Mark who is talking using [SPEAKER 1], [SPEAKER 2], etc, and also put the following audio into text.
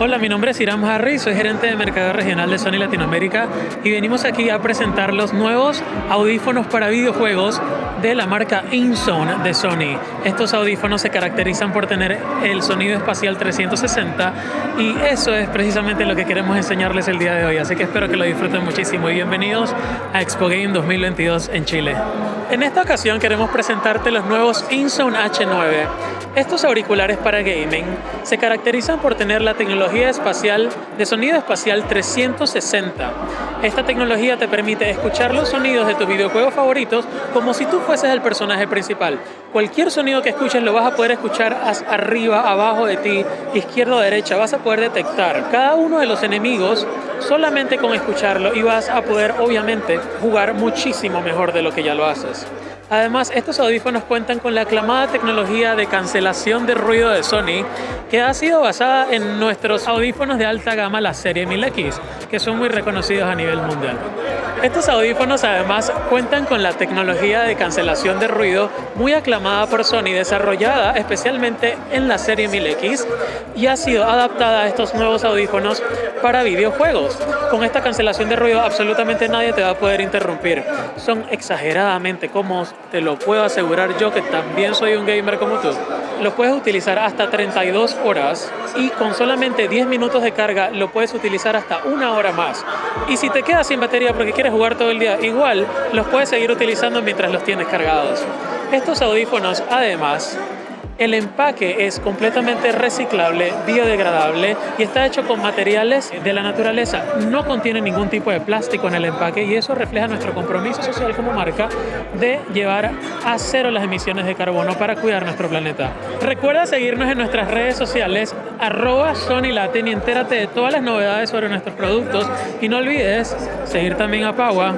[SPEAKER 1] Hola, mi nombre es Iram Harry, soy gerente de mercado regional de Sony Latinoamérica y venimos aquí a presentar los nuevos audífonos para videojuegos de la marca InZone de Sony. Estos audífonos se caracterizan por tener el sonido espacial 360 y eso es precisamente lo que queremos enseñarles el día de hoy, así que espero que lo disfruten muchísimo y bienvenidos a Expo Game 2022 en Chile. En esta ocasión queremos presentarte los nuevos InZone H9. Estos auriculares para gaming se caracterizan por tener la tecnología espacial de sonido espacial 360. Esta tecnología te permite escuchar los sonidos de tus videojuegos favoritos como si tú fueses el personaje principal. Cualquier sonido que escuches lo vas a poder escuchar arriba, abajo de ti, izquierda o derecha. Vas a poder detectar cada uno de los enemigos solamente con escucharlo y vas a poder obviamente jugar muchísimo mejor de lo que ya lo haces. Además, estos audífonos cuentan con la aclamada tecnología de cancelación de ruido de Sony, que ha sido basada en nuestros audífonos de alta gama, la serie 1000X, que son muy reconocidos a nivel mundial. Estos audífonos además cuentan con la tecnología de cancelación de ruido muy aclamada por Sony, desarrollada especialmente en la serie 1000X y ha sido adaptada a estos nuevos audífonos para videojuegos. Con esta cancelación de ruido absolutamente nadie te va a poder interrumpir. Son exageradamente cómodos, te lo puedo asegurar yo que también soy un gamer como tú. Lo puedes utilizar hasta 32 horas y con solamente 10 minutos de carga lo puedes utilizar hasta una hora más. Y si te quedas sin batería porque quieres jugar todo el día, igual los puedes seguir utilizando mientras los tienes cargados. Estos audífonos además el empaque es completamente reciclable, biodegradable y está hecho con materiales de la naturaleza. No contiene ningún tipo de plástico en el empaque y eso refleja nuestro compromiso social como marca de llevar a cero las emisiones de carbono para cuidar nuestro planeta. Recuerda seguirnos en nuestras redes sociales arroba Sony Latin y entérate de todas las novedades sobre nuestros productos y no olvides seguir también a Paua.